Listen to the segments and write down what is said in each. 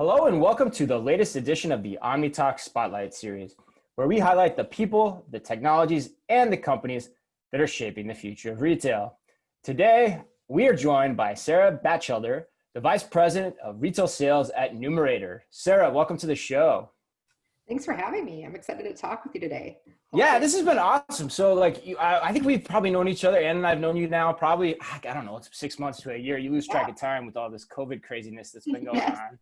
Hello and welcome to the latest edition of the OmniTalk Spotlight Series, where we highlight the people, the technologies, and the companies that are shaping the future of retail. Today, we are joined by Sarah Batchelder, the Vice President of Retail Sales at Numerator. Sarah, welcome to the show. Thanks for having me. I'm excited to talk with you today. Yeah, this has been awesome. So like, you, I, I, think we've probably known each other and I've known you now probably, ah, I don't know, it's six months to a year. You lose track of time with all this COVID craziness that's been going yes. on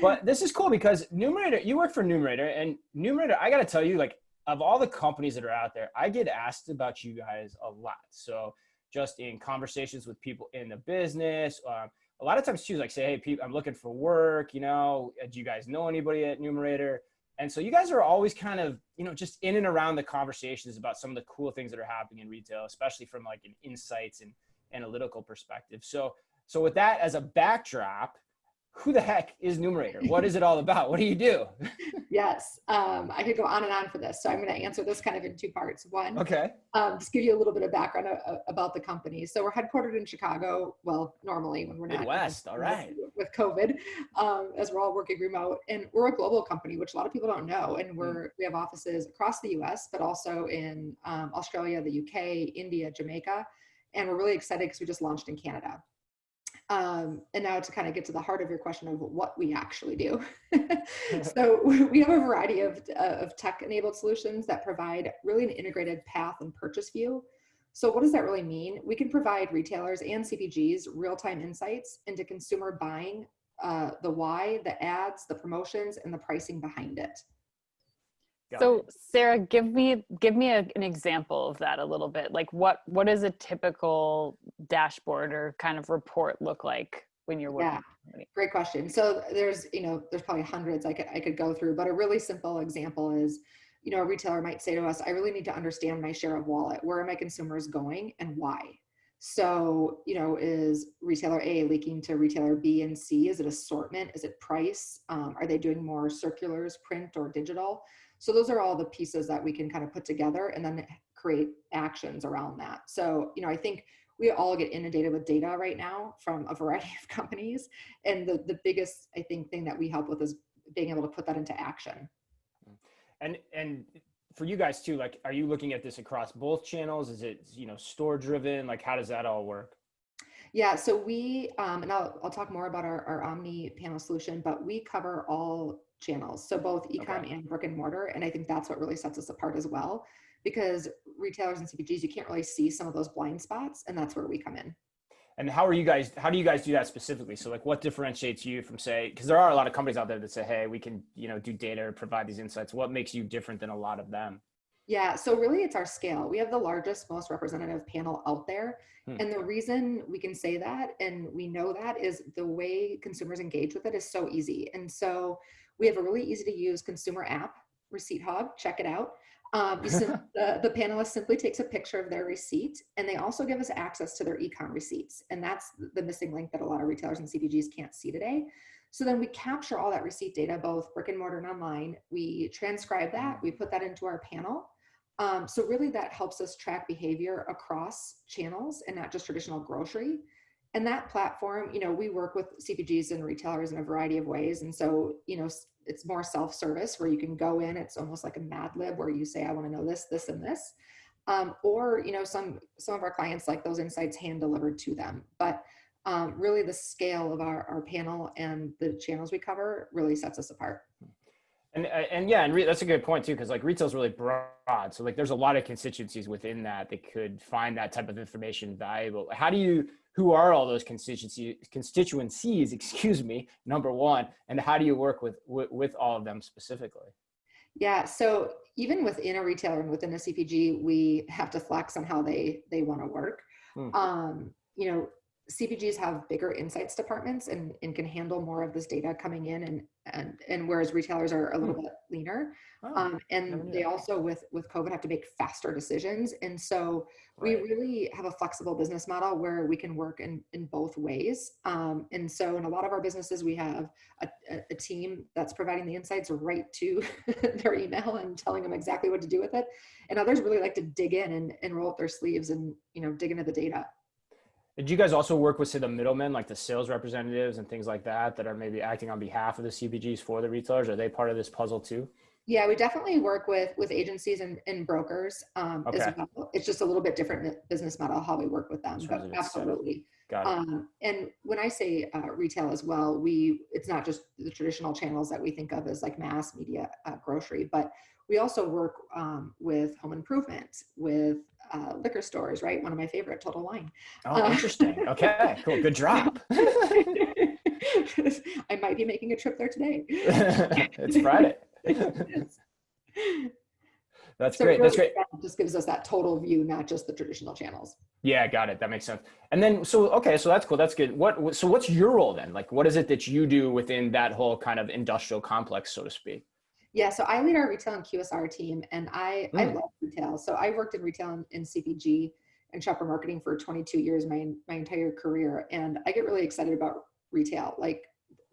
but this is cool because Numerator, you work for Numerator, and Numerator, I got to tell you, like, of all the companies that are out there, I get asked about you guys a lot. So just in conversations with people in the business, um, a lot of times too, like say, hey, people, I'm looking for work. You know, uh, do you guys know anybody at Numerator? And so you guys are always kind of, you know, just in and around the conversations about some of the cool things that are happening in retail, especially from like an insights and analytical perspective. So, so with that as a backdrop, who the heck is Numerator? What is it all about? What do you do? yes, um, I could go on and on for this. So I'm going to answer this kind of in two parts. One, okay, um, just give you a little bit of background about the company. So we're headquartered in Chicago. Well, normally when we're not Midwest, all right, with COVID, um, as we're all working remote, and we're a global company, which a lot of people don't know. And we're mm. we have offices across the U.S., but also in um, Australia, the U.K., India, Jamaica, and we're really excited because we just launched in Canada. Um, and now to kind of get to the heart of your question of what we actually do. so we have a variety of, uh, of tech enabled solutions that provide really an integrated path and purchase view. So what does that really mean? We can provide retailers and CPGs real-time insights into consumer buying, uh, the why, the ads, the promotions, and the pricing behind it. Got so it. Sarah, give me give me a, an example of that a little bit. Like what what does a typical dashboard or kind of report look like when you're working? Yeah, great question. So there's you know there's probably hundreds I could I could go through, but a really simple example is you know a retailer might say to us, I really need to understand my share of wallet. Where are my consumers going and why? So, you know, is retailer A leaking to retailer B and C? Is it assortment? Is it price? Um, are they doing more circulars, print or digital? So those are all the pieces that we can kind of put together and then create actions around that. So, you know, I think we all get inundated with data right now from a variety of companies. And the, the biggest, I think, thing that we help with is being able to put that into action. And, and for you guys too, like, are you looking at this across both channels? Is it, you know, store driven? Like, how does that all work? Yeah, so we, um, and I'll, I'll talk more about our, our Omni panel solution, but we cover all channels. So both ecom okay. and brick and mortar. And I think that's what really sets us apart as well, because retailers and CPGs, you can't really see some of those blind spots. And that's where we come in. And how are you guys, how do you guys do that specifically? So like what differentiates you from say, because there are a lot of companies out there that say, hey, we can, you know, do data or provide these insights. What makes you different than a lot of them? Yeah, so really it's our scale. We have the largest, most representative panel out there. Hmm. And the reason we can say that and we know that is the way consumers engage with it is so easy. And so we have a really easy to use consumer app, Receipt Hog, check it out. Um, the, the panelist simply takes a picture of their receipt and they also give us access to their ecom receipts. And that's the missing link that a lot of retailers and CPGs can't see today. So then we capture all that receipt data, both brick and mortar and online. We transcribe that, we put that into our panel. Um, so really that helps us track behavior across channels and not just traditional grocery and that platform, you know, we work with CPGs and retailers in a variety of ways. And so, you know, it's more self-service where you can go in, it's almost like a Mad Lib where you say, I want to know this, this, and this. Um, or, you know, some, some of our clients like those insights hand delivered to them. But um, really the scale of our, our panel and the channels we cover really sets us apart. And, uh, and yeah, and that's a good point too, because like retail is really broad. So like there's a lot of constituencies within that that could find that type of information valuable. How do you, who are all those constituencies, constituencies, excuse me, number one, and how do you work with, with, with all of them specifically? Yeah, so even within a retailer and within a CPG, we have to flex on how they, they want to work. Hmm. Um, you know, CPGs have bigger insights departments and, and can handle more of this data coming in and and and whereas retailers are a little hmm. bit leaner. Oh, um, and they also with with covid have to make faster decisions. And so right. we really have a flexible business model where we can work in in both ways. Um, and so in a lot of our businesses we have a, a team that's providing the insights right to their email and telling them exactly what to do with it. And others really like to dig in and, and roll up their sleeves and you know dig into the data Did you guys also work with say the middlemen, like the sales representatives and things like that, that are maybe acting on behalf of the CPGs for the retailers? Are they part of this puzzle too? Yeah, we definitely work with with agencies and, and brokers um, Okay. as well. It's just a little bit different business model how we work with them, but terms of its setup. absolutely. Got it. Um, and when I say uh, retail as well, we it's not just the traditional channels that we think of as like mass media uh, grocery, but we also work um, with home improvement, with uh, liquor stores. Right, one of my favorite, Total Wine. Oh, uh, interesting. Okay, cool. Good drop. I might be making a trip there today. it's Friday. That's So great. That's great. Just gives us that total view, not just the traditional channels. Yeah, got it. That makes sense. And then, so okay, so that's cool. That's good. What? what- So, what's your role then? Like, what is it that you do within that whole kind of industrial complex, so to speak? Yeah, so I lead our retail and QSR team, and I I Mm. love retail. So I worked in retail and in CPG and shopper marketing for 22 years, my my entire career, and I get really excited about retail. Like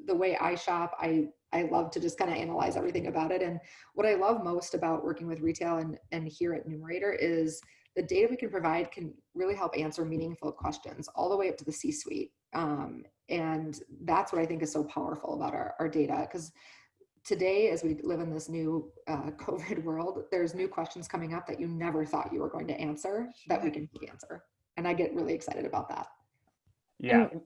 the way I shop, I I love to just kind of analyze everything about it. And what I love most about working with retail and and here at Numerator is the data we can provide can really help answer meaningful questions all the way up to the C-suite. Um, and that's what I think is so powerful about our, our data because today as we live in this new uh, covid world there's new questions coming up that you never thought you were going to answer that we can answer and i get really excited about that Yeah. And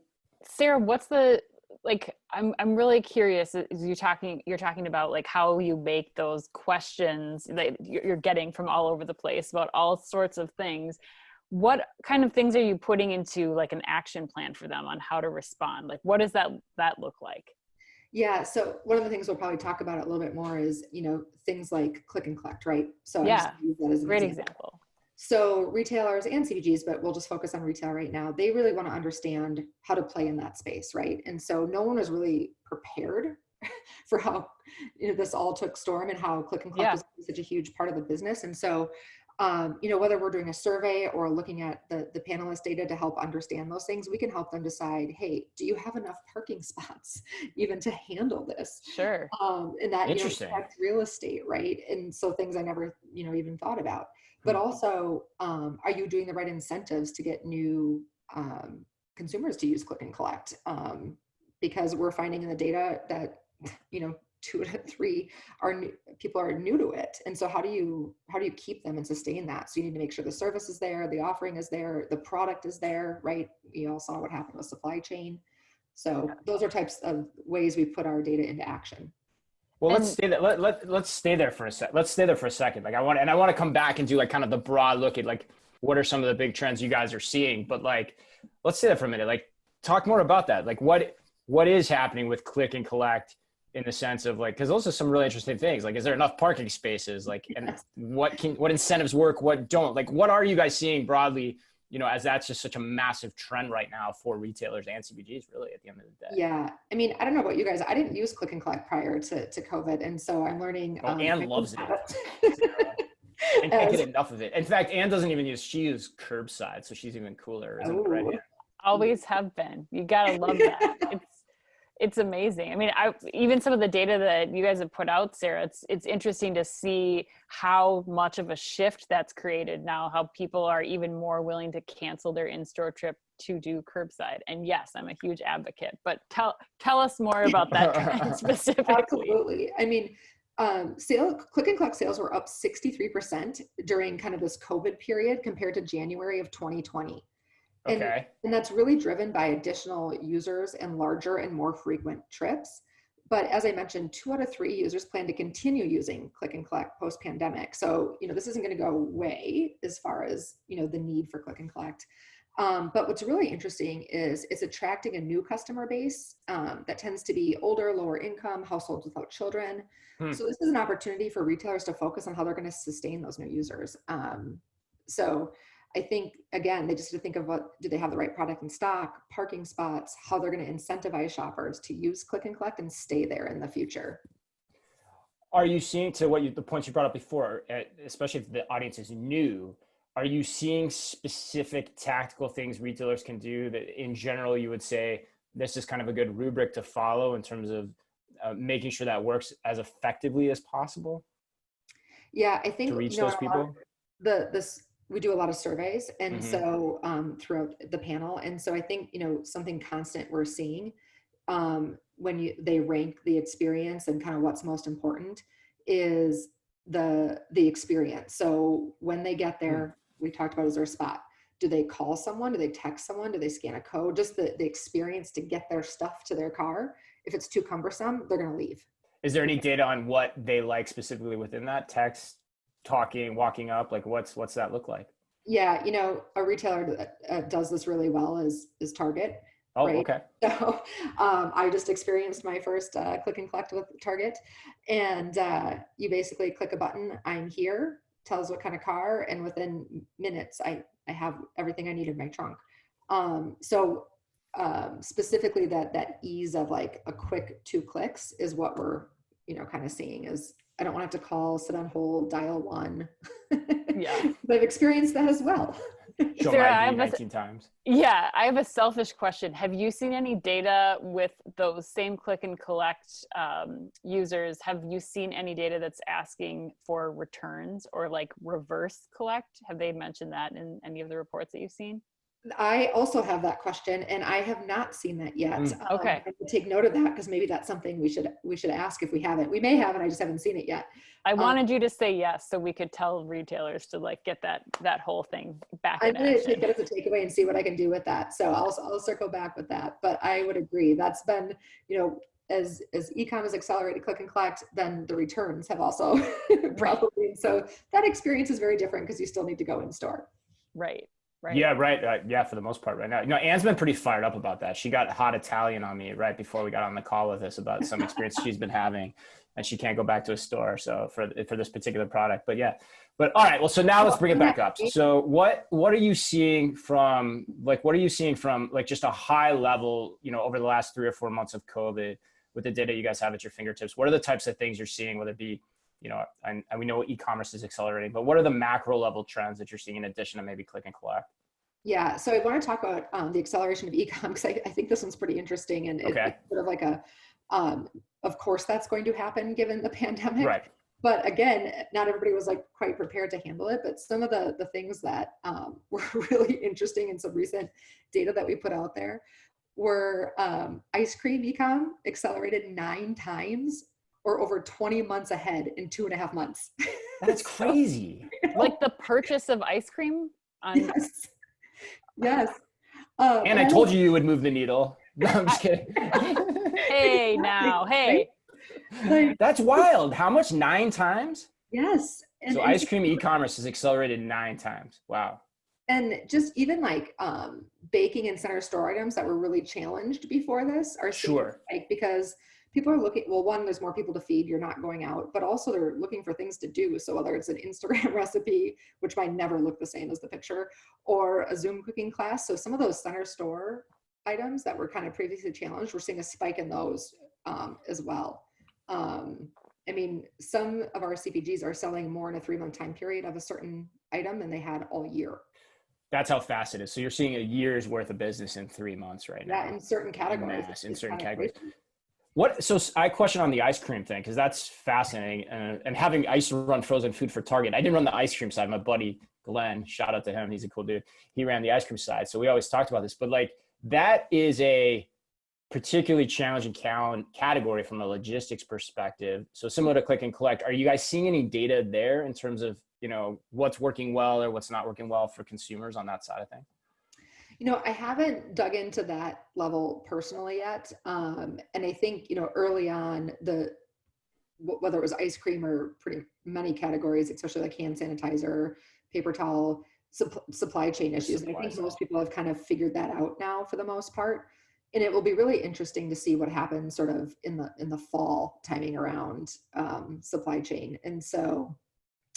Sarah, what's the like? I'm I'm really curious. Is you talking? You're talking about like how you make those questions that you're you're getting from all over the place about all sorts of things. What kind of things are you putting into like an action plan for them on how to respond? Like, what does that that look like? Yeah so one of the things we'll probably talk about a little bit more is you know things like click and collect right so Yeah, use that as an Great example. example. So retailers and CPGs, but we'll just focus on retail right now. They really want to understand how to play in that space, right? And so no one was really prepared for how you know, this all took storm and how click and collect Yeah. was such a huge part of the business. And so, um, you know, whether we're doing a survey or looking at the the panelist data to help understand those things, we can help them decide, hey, do you have enough parking spots even to handle this? Sure. um, and that you know, real estate, right? And so things I never, you know, even thought about. But Hmm. also, um, are you doing the right incentives to get new um, consumers to use click and collect? Um, because we're finding in the data that you know two to three are new, people are new to it, and so how do you how do you keep them and sustain that? So you need to make sure the service is there, the offering is there, the product is there, right? You all saw what happened with supply chain. So those are types of ways we put our data into action. Well, let's And- stay there. Let, let, let's stay there for a sec. Let's stay there for a second. Like I want, and I want to come back and do like kind of the broad look at like, what are some of the big trends you guys are seeing? But like, let's stay there for a minute. Like talk more about that. Like what, what is happening with click and collect in the sense of like, cause those are some really interesting things. Like, is there enough parking spaces? Like, and what can, what incentives work? What don't like, what are you guys seeing broadly? You know, as that's just such a massive trend right now for retailers and CPGs really at the end of the day. Yeah, I mean, I don't know about you guys. I didn't use click and collect prior to, to COVID, and so I'm learning. Oh, um, Anne I loves think it. that- I can't get enough of it. In fact, Anne doesn't even use she uses curbside, so she's even cooler. Isn't it, right? Oh. Always have been you gotta love that it's it's amazing i mean i even some of the data that you guys have put out sarah it's it's interesting to see how much of a shift that's created now how people are even more willing to cancel their in-store trip to do curbside and yes i'm a huge advocate but tell tell us more about that specifically Absolutely. I mean, um, sale click and collect sales were up 63% during kind of this COVID period compared to January of 2020. And, Okay. and that's really driven by additional users and larger and more frequent trips. But as I mentioned, two out of three users plan to continue using click and collect post pandemic. So, you know, this isn't going to go away as far as, you know, the need for click and collect. Um, but what's really interesting is it's attracting a new customer base um, that tends to be older, lower income households without children. Hmm. So this is an opportunity for retailers to focus on how they're going to sustain those new users. Um, so I think again, they just have to think of what do they have the right product in stock, parking spots, how they're going to incentivize shoppers to use click and collect and stay there in the future. Are you seeing to what you the points you brought up before, uh, especially if the audience is new? Are you seeing specific tactical things retailers can do that, in general, you would say this is kind of a good rubric to follow in terms of uh, making sure that works as effectively as possible Yeah, I think to reach you know, those in a lot of people? the this we do a lot of surveys and Mhm. so um, throughout the panel and so i think you know something constant we're seeing um, when you they rank the experience and kind of what's most important is the the experience. So when they get there we talked about is there a spot? Do they call someone? Do they text someone? Do they scan a code? Just the, the experience to get their stuff to their car. If it's too cumbersome they're going to leave. Is there any data on what they like specifically within that text, talking, walking up? Like, what's what's that look like? yeah you know a retailer that uh, does this really well is is target Oh, Right. okay. So um, I just experienced my first uh, click and collect with Target. And uh, you basically click a button, I'm here, tells what kind of car, and within minutes, I, I have everything I need in my trunk. Um, so um, specifically that that ease of like a quick two clicks is what we're, you know, kind of seeing is I don't want to have to call, sit on hold, dial one. Yeah. but I've experienced that as well. Show Sarah, my I ID have a- 19 times. Yeah, I have a selfish question. Have you seen any data with those same click and collect um, users? Have you seen any data that's asking for returns or like reverse collect? Have they mentioned that in any of the reports that you've seen? I also have that question, and I have not seen that yet. Mm. Um, Okay. Will take note of that because maybe that's something we should we should ask if we haven't. We may have, and I just haven't seen it yet. I Um, wanted you to say yes so we could tell retailers to like get that that whole thing back I'm to action. take it as a takeaway and see what I can do with that. So I'll I'll circle back with that. But I would agree that's been you know as as ecom has accelerated click and collect, then the returns have also probably. So that experience is very different because you still need to go in store. Right. Right. Yeah, right. Uh, yeah, for the most part, right now. You know, Anne's been pretty fired up about that. She got hot Italian on me right before we got on the call with us about some experience she's been having, and she can't go back to a store. So for for this particular product, but yeah. But all right, well, so now let's bring it back up. So what what are you seeing from like what are you seeing from like just a high level, you know, over the last three or four months of COVID with the data you guys have at your fingertips? What are the types of things you're seeing, whether it be you know, and, and we know e-commerce is accelerating, but what are the macro level trends that you're seeing in addition to maybe click and collect? Yeah, so I want to talk about um, the acceleration of ecom because I, I think this one's pretty interesting and Okay. it's sort of like a, um, of course that's going to happen given the pandemic. Right. But again, not everybody was like quite prepared to handle it. But some of the the things that um, were really interesting in some recent data that we put out there were um, ice cream ecom accelerated nine times or over 20 months ahead in two and a half months. That's So- crazy. Like the purchase of ice cream on yes. Yes. Um, And I told you you would move the needle. No, I'm just kidding. hey now, hey. Like, That's wild. How much? Nine times? yes. And, So and, ice cream e-commerce has accelerated nine times. Wow. and just even like um, baking and center store items that were really challenged before this are Sure. like because people are looking well one there's more people to feed you're not going out but also they're looking for things to do so whether it's an instagram recipe which might never look the same as the picture or a zoom cooking class so some of those center store items that were kind of previously challenged we're seeing a spike in those um, as well um, i mean some of our cpgs are selling more in a three month time period of a certain item than they had all year That's how fast it is. So you're seeing a year's worth of business in three months right now. that in certain categories Mass, in certain categories. What? So I question on the ice cream thing because that's fascinating. Uh, and having I used to run frozen food for Target. I didn't run the ice cream side. My buddy Glenn, shout out to him. He's a cool dude. He ran the ice cream side. So we always talked about this. But like that is a particularly challenging category from a logistics perspective. So similar to click and collect, are you guys seeing any data there in terms of you know what's working well or what's not working well for consumers on that side of things? You know, I haven't dug into that level personally yet. Um, and I think, you know, early on, the whether it was ice cream or pretty many categories, especially like hand sanitizer, paper towel, supp- supply chain issues. And I think most people have kind of figured that out now for the most part. And it will be really interesting to see what happens sort of in the in the fall timing around um, supply chain. And so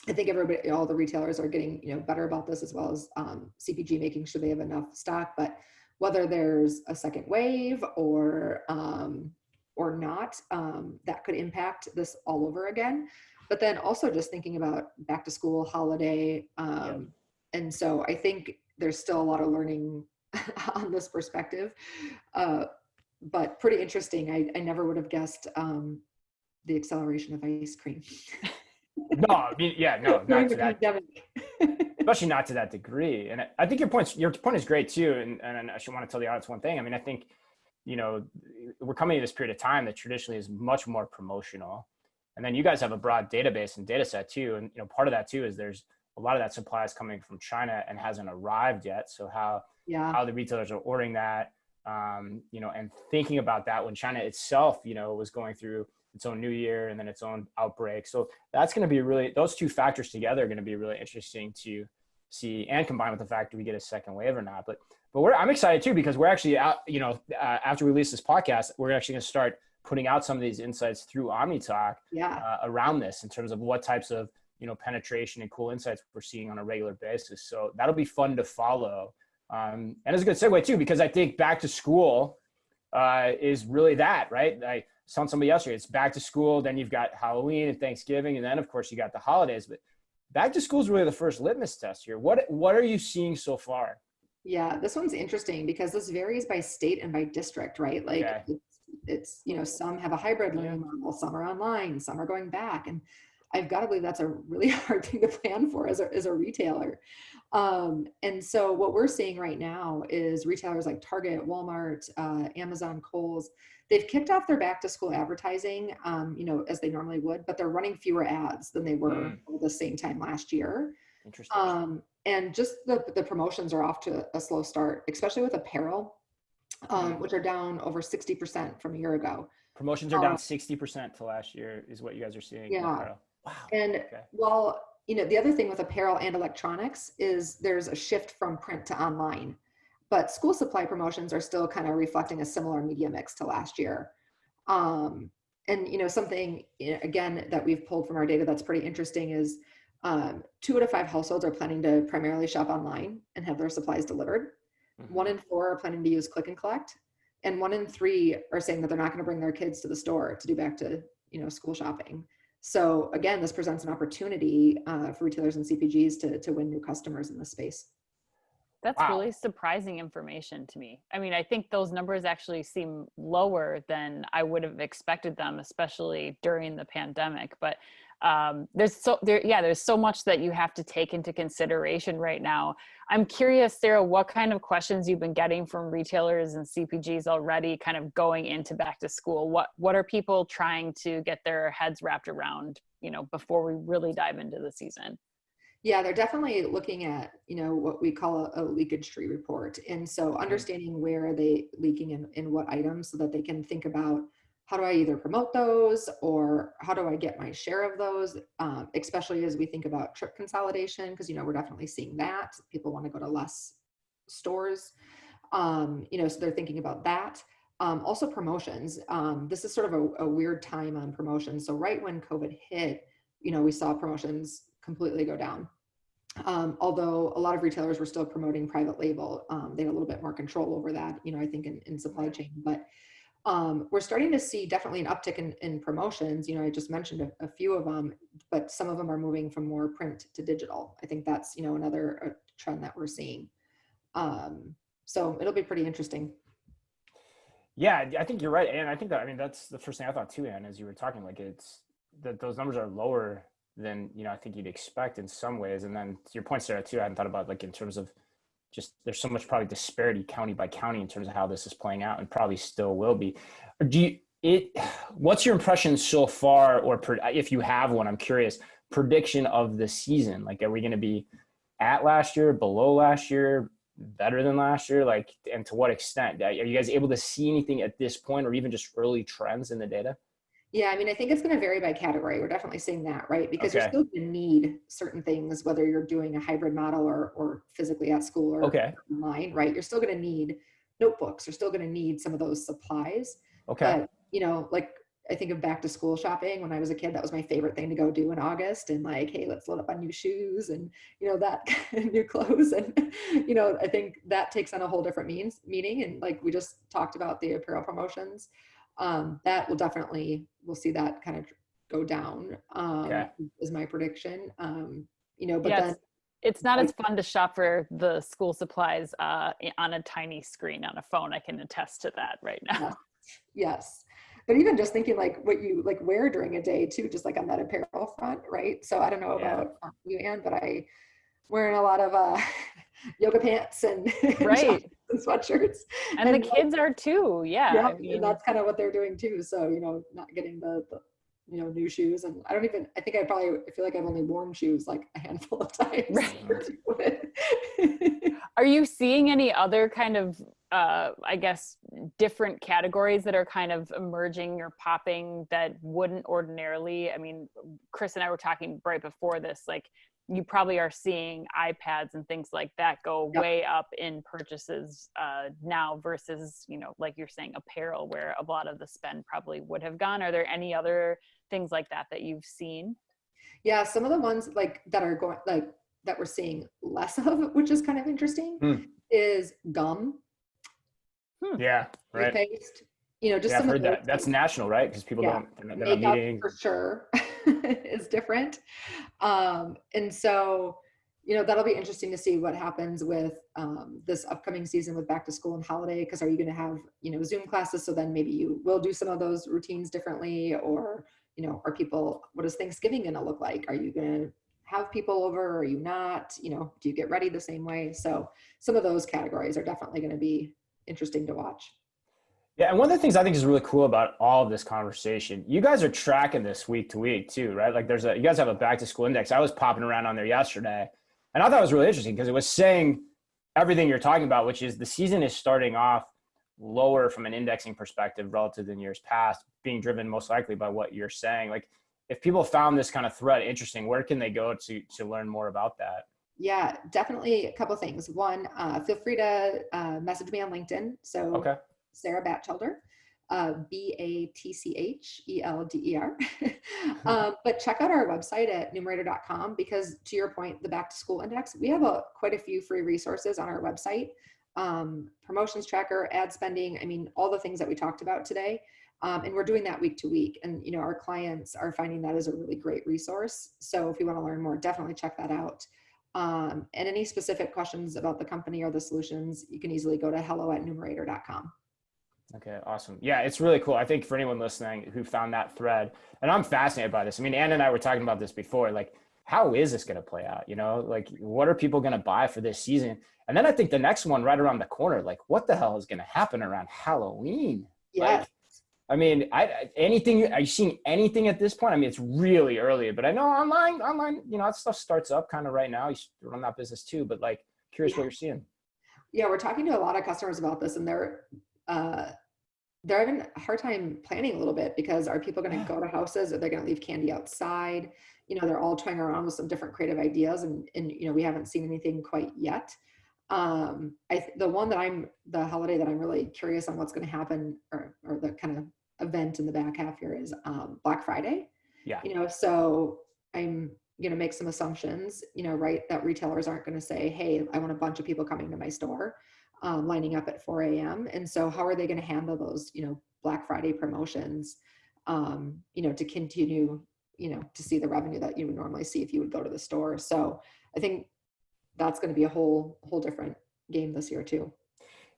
I think everybody, all the retailers are getting, you know, better about this as well as um, CPG making sure they have enough stock. But whether there's a second wave or um, or not, um, that could impact this all over again. But then also just thinking about back to school, holiday, um, and so I think there's still a lot of learning on this perspective. Uh, but pretty interesting. I, I never would have guessed um, the acceleration of ice cream No, I mean, yeah, no, not to that. especially not to that degree. And I think your point your point is great too. And and I should want to tell the audience one thing. I mean, I think you know we're coming to this period of time that traditionally is much more promotional, and then you guys have a broad database and data set too. And you know part of that too is there's a lot of that supply is coming from China and hasn't arrived yet. So how yeah. how the retailers are ordering that, um, you know, and thinking about that when China itself, you know, was going through its own new year and then its own outbreak. So that's going to be really those two factors together are going to be really interesting to see and combine with the fact that we get a second wave or not. But but we're I'm excited too because we're actually out. You know, uh, after we release this podcast, we're actually going to start putting out some of these insights through OmniTalk yeah. uh, around this in terms of what types of you know penetration and cool insights we're seeing on a regular basis. So that'll be fun to follow. Um, and it's a good segue too because I think back to school uh, is really that right. I saw somebody yesterday. It's back to school, then you've got Halloween and Thanksgiving, and then of course you got the holidays. But back to school is really the first litmus test here. What what are you seeing so far? Yeah, this one's interesting because this varies by state and by district, right? Like okay. it's, it's, you know some have a hybrid learning model, some are online, some are going back, and I've got to believe that's a really hard thing to plan for as a, as a retailer. Um, and so what we're seeing right now is retailers like Target, Walmart, uh, Amazon, Kohl's, they've kicked off their back to school advertising, um, you know, as they normally would, but they're running fewer ads than they were mm. the same time last year. Interesting. Um, and just the, the promotions are off to a slow start, especially with apparel, um, mm. which are down over 60% from a year ago. Promotions are down 60% um, to last year is what you guys are seeing. Yeah. Wow. And okay. well, you know, the other thing with apparel and electronics is there's a shift from print to online, but school supply promotions are still kind of reflecting a similar media mix to last year. Um, and you know, something again that we've pulled from our data that's pretty interesting is um, two out of five households are planning to primarily shop online and have their supplies delivered. Mm-hmm. One in four are planning to use click and collect, and one in three are saying that they're not going to bring their kids to the store to do back to you know school shopping. So again, this presents an opportunity uh, for retailers and CPGs to, to win new customers in this space. That's wow. really surprising information to me. I mean, I think those numbers actually seem lower than I would have expected them, especially during the pandemic. But um, there's so there yeah there's so much that you have to take into consideration right now. I'm curious sarah what kind of questions you've been getting from retailers and cpgs already kind of going into back to school? What what are people trying to get their heads wrapped around you know before we really dive into the season? Yeah they're definitely looking at you know what we call a, a leakage tree report. And so mm-hmm. understanding where are they leaking in, in what items so that they can think about how do I either promote those or how do I get my share of those, um, especially as we think about trip consolidation, because, you know, we're definitely seeing that. People want to go to less stores, um, you know, so they're thinking about that. Um, also promotions. Um, this is sort of a, a weird time on promotions. So right when COVID hit, you know, we saw promotions completely go down. Um, although a lot of retailers were still promoting private label, um, they had a little bit more control over that, you know, I think in, in supply chain, but um, we're starting to see definitely an uptick in, in promotions. You know, I just mentioned a, a, few of them, but some of them are moving from more print to digital. I think that's, you know, another uh, trend that we're seeing. Um, so it'll be pretty interesting. Yeah, I think you're right. And I think that, I mean, that's the first thing I thought too, Anne, as you were talking, like it's that those numbers are lower than, you know, I think you'd expect in some ways. And then your point, Sarah, too, I hadn't thought about like in terms of just there's so much probably disparity county by county in terms of how this is playing out and probably still will be. Do you it what's your impression so far or if you have one i'm curious prediction of the season? Like are we going to be at last year below last year better than last year? Like and to what extent? Are you guys able to see anything at this point or even just early trends in the data yeah, I mean, I think it's going to vary by category. We're definitely seeing that, right? Because okay. you're still going to need certain things, whether you're doing a hybrid model or, or physically at school or okay. online, right? You're still going to need notebooks. You're still going to need some of those supplies. Okay. But, you know, like I think of back to school shopping when I was a kid, that was my favorite thing to go do in August and like, hey, let's load up on new shoes and, you know, that new clothes. And, you know, I think that takes on a whole different means meaning. And like we just talked about the apparel promotions um, that will definitely we'll see that kind of go down um, okay. is my prediction um, you know but yes. then it's not as fun to shop for the school supplies uh, on a tiny screen on a phone i can attest to that right now yes. yes but even just thinking like what you like wear during a day too just like on that apparel front right so i don't know about yeah. you anne but i wearing a lot of uh, yoga pants and right and sweatshirts. And, and the kids are too. Yeah. yeah I mean, and that's kind of what they're doing too. So, you know, not getting the, the you know, new shoes. And I don't even, I think I probably I feel like I've only worn shoes like a handful of times. Right. are you seeing any other kind of, uh, I guess, different categories that are kind of emerging or popping that wouldn't ordinarily? I mean, Chris and I were talking right before this, like you probably are seeing iPads and things like that go yep. way up in purchases uh, now versus, you know, like you're saying, apparel, where a lot of the spend probably would have gone. Are there any other things like that that you've seen? Yeah, some of the ones like that are going like that we're seeing less of, which is kind of interesting, hmm. is gum. Hmm. Yeah, right. Paste. You know, just yeah, some I've heard that. That's national, right? Because people yeah. don't. They're not meeting. for sure. is different. Um, and so, you know, that'll be interesting to see what happens with um, this upcoming season with back to school and holiday. Because are you going to have, you know, Zoom classes? So then maybe you will do some of those routines differently, or you know, are people? What is Thanksgiving going to look like? Are you going to have people over? Or are you not? You know, do you get ready the same way? So some of those categories are definitely going to be interesting to watch. Yeah, and one of the things I think is really cool about all of this conversation, you guys are tracking this week to week too, right? Like there's a you guys have a back to school index. I was popping around on there yesterday, and I thought it was really interesting because it was saying everything you're talking about, which is the season is starting off lower from an indexing perspective relative than years past, being driven most likely by what you're saying. Like if people found this kind of thread interesting, where can they go to to learn more about that? Yeah, definitely a couple things. One, uh, feel free to uh, message me on LinkedIn. So okay Sarah Batchelder, uh, B A T C H E L D E R. um, but check out our website at numerator.com because, to your point, the back to school index, we have a, quite a few free resources on our website um, promotions tracker, ad spending, I mean, all the things that we talked about today. Um, and we're doing that week to week. And, you know, our clients are finding that as a really great resource. So if you want to learn more, definitely check that out. Um, and any specific questions about the company or the solutions, you can easily go to hello at numerator.com. Okay, awesome. Yeah, it's really cool. I think for anyone listening who found that thread, and I'm fascinated by this. I mean, Anne and I were talking about this before. Like, how is this going to play out? You know, like what are people going to buy for this season? And then I think the next one right around the corner, like what the hell is going to happen around Halloween? Yeah. Like, I mean, I anything are you seeing anything at this point? I mean, it's really early, but I know online, online, you know, that stuff starts up kind of right now. You run that business too, but like curious yeah. what you're seeing. Yeah, we're talking to a lot of customers about this, and they're uh, they're having a hard time planning a little bit because are people going to go to houses? Are they going to leave candy outside? You know, they're all toying around with some different creative ideas, and and you know, we haven't seen anything quite yet. Um, I the one that I'm the holiday that I'm really curious on what's going to happen, or or the kind of event in the back half here is um, Black Friday. Yeah. You know, so I'm going to make some assumptions. You know, right? That retailers aren't going to say, "Hey, I want a bunch of people coming to my store." Um, lining up at 4 a.m. And so how are they going to handle those, you know, Black Friday promotions, um, you know, to continue, you know, to see the revenue that you would normally see if you would go to the store. So I think that's going to be a whole, whole different game this year too.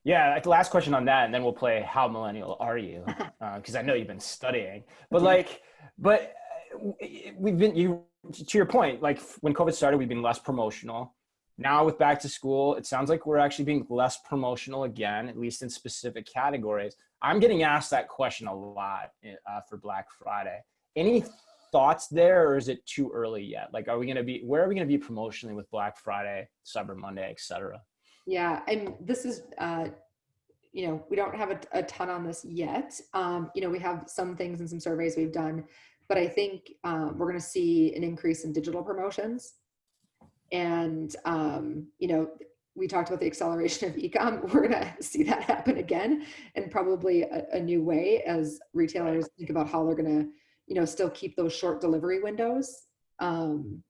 Yeah, like the last question on that, and then we'll play how millennial are you? Because uh, I know you've been studying, but like, but uh, we've been you to your point. Like when COVID started, we've been less promotional now with back to school, it sounds like we're actually being less promotional again, at least in specific categories. I'm getting asked that question a lot uh, for Black Friday. Any thoughts there, or is it too early yet? Like, are we going to be, where are we going to be promotionally with Black Friday, Cyber Monday, et cetera? Yeah, and this is, uh, you know, we don't have a, a ton on this yet. Um, you know, we have some things and some surveys we've done, but I think um, we're going to see an increase in digital promotions and, um, you know, we talked about the acceleration of ecom. We're going to see that happen again and probably a, a new way as retailers think about how they're going to, you know, still keep those short delivery windows um,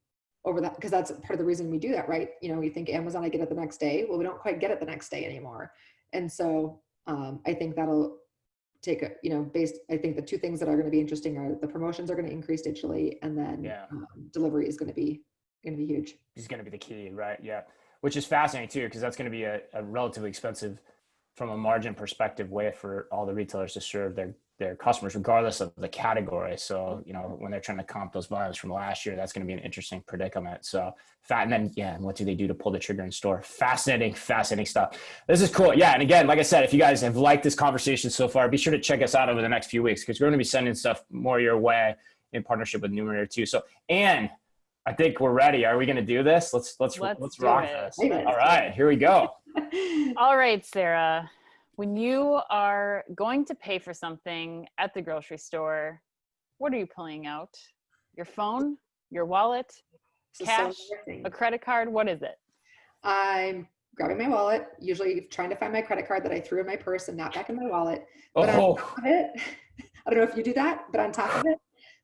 over that because that's part of the reason we do that, right? You know, we think Amazon, I get it the next day. Well, we don't quite get it the next day anymore. And so um, I think that'll take a, you know, based, I think the two things that are going to be interesting are the promotions are going to increase digitally and then yeah. um, delivery is going to be going to be huge. Is going to be the key, right? Yeah, which is fascinating too, because that's going to be a, a, relatively expensive, from a margin perspective, way for all the retailers to serve their their customers regardless of the category. So, you know, when they're trying to comp those volumes from last year, that's going to be an interesting predicament. So fat, and then, yeah, and what do they do to pull the trigger in store? Fascinating, fascinating stuff. This is cool. Yeah. And again, like I said, if you guys have liked this conversation so far, be sure to check us out over the next few weeks because we're going to be sending stuff more your way in partnership with Numerator too. So, and I think we're ready. Are we going to do this? Let's, let's, let's, let's rock it. this. All right, here we go. All right, Sarah when you are going to pay for something at the grocery store, what are you pulling out? Your phone, your wallet, cash, a credit card? What is it? I'm grabbing my wallet, usually trying to find my credit card that I threw in my purse and not back in my wallet. But oh. on top of it, I don't know if you do that, but on top of it,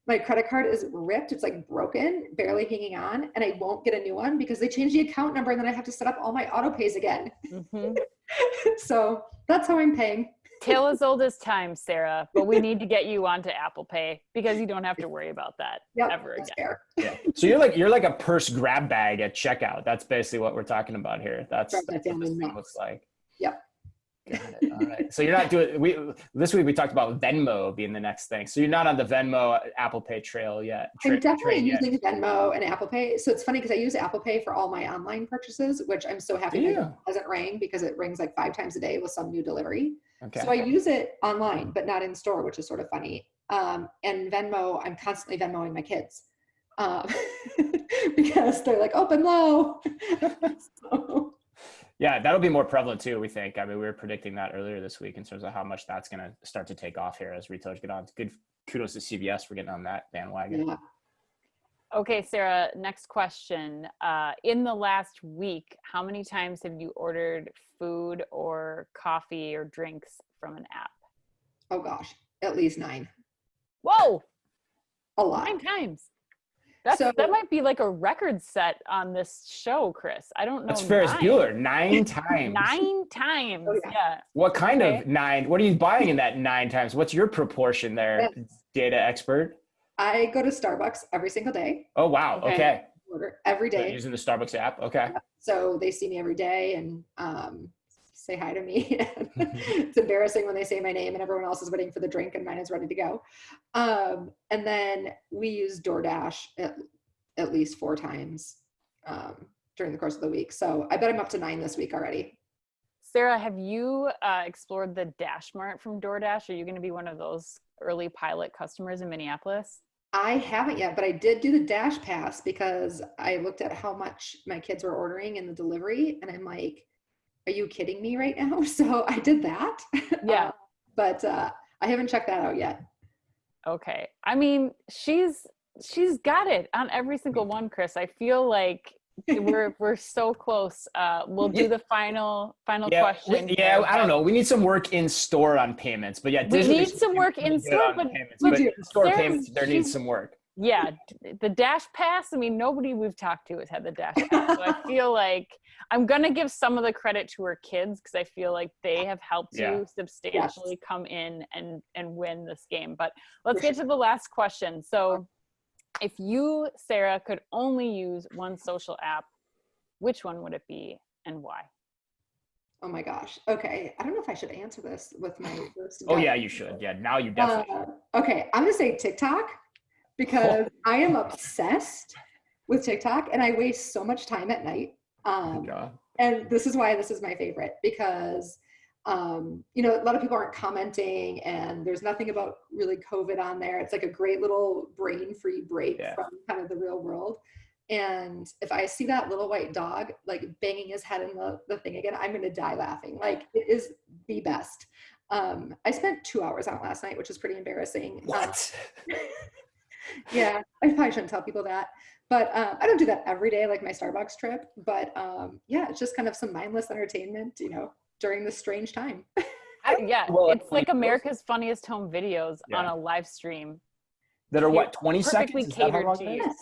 my credit card is ripped. It's like broken, barely hanging on, and I won't get a new one because they changed the account number and then I have to set up all my auto pays again. Mm-hmm. so that's how I'm paying. Tale as old as time, Sarah, but we need to get you onto Apple Pay because you don't have to worry about that yep, ever again. Yeah. So you're like you're like a purse grab bag at checkout. That's basically what we're talking about here. That's, that's what this looks like. Yep. Got it. All right. So you're not doing we this week we talked about Venmo being the next thing. So you're not on the Venmo Apple Pay trail yet. Tra- I'm definitely using yet. Venmo and Apple Pay. So it's funny because I use Apple Pay for all my online purchases, which I'm so happy yeah. doesn't ring because it rings like five times a day with some new delivery. Okay. So I use it online, but not in store, which is sort of funny. Um, and Venmo, I'm constantly Venmoing my kids um, because they're like open low. so, yeah, that'll be more prevalent too. We think. I mean, we were predicting that earlier this week in terms of how much that's going to start to take off here as retailers get on. Good kudos to CVS for getting on that bandwagon. Yeah. Okay, Sarah. Next question. Uh, in the last week, how many times have you ordered food or coffee or drinks from an app? Oh gosh, at least nine. Whoa, a lot. Nine times. That's, so, that might be like a record set on this show, Chris. I don't know. That's Ferris nine. Bueller nine times. nine times. Oh, yeah. yeah. What kind okay. of nine? What are you buying in that nine times? What's your proportion there, yes. data expert? I go to Starbucks every single day. Oh wow. Okay. okay. Order every day. using the Starbucks app. Okay. So they see me every day and um, say hi to me. it's embarrassing when they say my name and everyone else is waiting for the drink and mine is ready to go. Um, and then we use DoorDash at, at least four times um, during the course of the week. So I bet I'm up to nine this week already. Sarah, have you uh, explored the Dash Mart from DoorDash? Are you going to be one of those early pilot customers in Minneapolis? I haven't yet, but I did do the Dash Pass because I looked at how much my kids were ordering in the delivery, and I'm like, are you kidding me right now? So I did that. Yeah. Uh, but uh, I haven't checked that out yet. Okay. I mean, she's she's got it on every single one, Chris. I feel like we're we're so close. Uh, we'll do the final final yeah, question. We, yeah, I don't know. We need some work in store on payments, but yeah, we need some work in store, but, payments, but, but in store payments there needs some work yeah the dash pass i mean nobody we've talked to has had the dash pass so i feel like i'm gonna give some of the credit to her kids because i feel like they have helped yeah. you substantially yes. come in and and win this game but let's get to the last question so if you sarah could only use one social app which one would it be and why Oh my gosh. Okay. I don't know if I should answer this with my first. Oh yeah, you should. Yeah, now you definitely. Uh, okay, I'm gonna say TikTok because I am obsessed with TikTok and I waste so much time at night. Um, and this is why this is my favorite because um, you know, a lot of people aren't commenting and there's nothing about really COVID on there. It's like a great little brain free break yeah. from kind of the real world. And if I see that little white dog like banging his head in the, the thing again, I'm going to die laughing. Like it is the best. Um, I spent two hours on last night, which is pretty embarrassing. What? Um, yeah, I probably shouldn't tell people that. But uh, I don't do that every day, like my Starbucks trip. But um, yeah, it's just kind of some mindless entertainment, you know, during this strange time. yeah, well, it's like America's Funniest Home Videos yeah. on a live stream. That are what, 20 seconds? catered to you.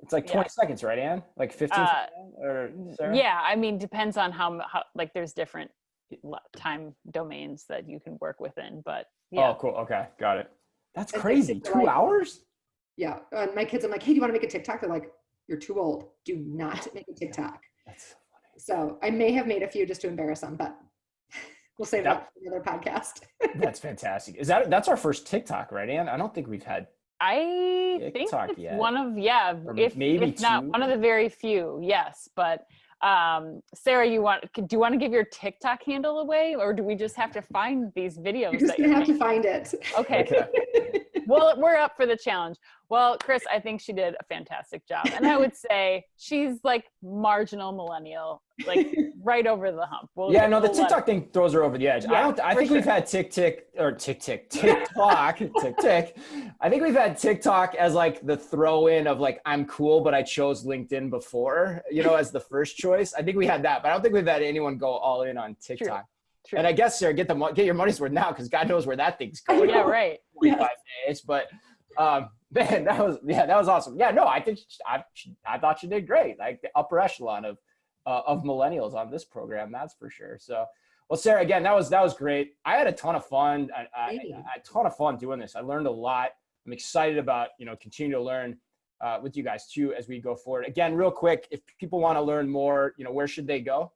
It's like 20 yeah. seconds, right, Anne? Like 15 uh, or Sarah? Yeah, I mean, depends on how, how, like, there's different time domains that you can work within, but yeah. Oh, cool. Okay, got it. That's crazy. Two like, hours? Yeah. And my kids, I'm like, hey, do you want to make a TikTok? They're like, you're too old. Do not make a TikTok. That's so funny. So I may have made a few just to embarrass them, but we'll save that, that for another podcast. that's fantastic. Is that that's our first TikTok, right, Anne? I don't think we've had I TikTok think it's yet. one of yeah, or if maybe if not one of the very few. Yes, but um sarah you want do you want to give your tiktok handle away or do we just have to find these videos you're just gonna have to find it. Okay, okay. well we're up for the challenge well chris i think she did a fantastic job and i would say she's like marginal millennial like right over the hump we'll, yeah no the tiktok thing throws her over the edge yeah, i don't i think sure. we've had tick tick or tick tick tiktok tick tick i think we've had tiktok as like the throw in of like i'm cool but i chose linkedin before you know as the first choice i think we had that but i don't think we've had anyone go all in on tiktok True. True. And I guess sir, get the get your money's worth now because God knows where that thing's going. yeah, right. Forty-five days, but um, man, that was yeah, that was awesome. Yeah, no, I think she, I I thought she did great. Like the upper echelon of uh, of millennials on this program, that's for sure. So, well, Sarah, again, that was that was great. I had a ton of fun. I, I, I a ton of fun doing this. I learned a lot. I'm excited about you know continue to learn uh, with you guys too as we go forward. Again, real quick, if people want to learn more, you know, where should they go?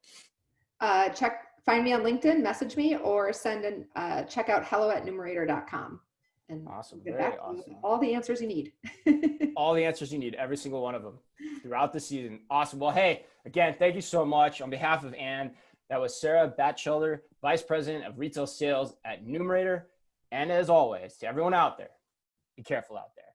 Uh, check find me on LinkedIn, message me, or send an uh, check out hello at numerator.com. And awesome. Very awesome. all the answers you need. all the answers you need, every single one of them throughout the season. Awesome. Well, hey, again, thank you so much. On behalf of Anne, that was Sarah Batchelder, Vice President of Retail Sales at Numerator. And as always, to everyone out there, be careful out there.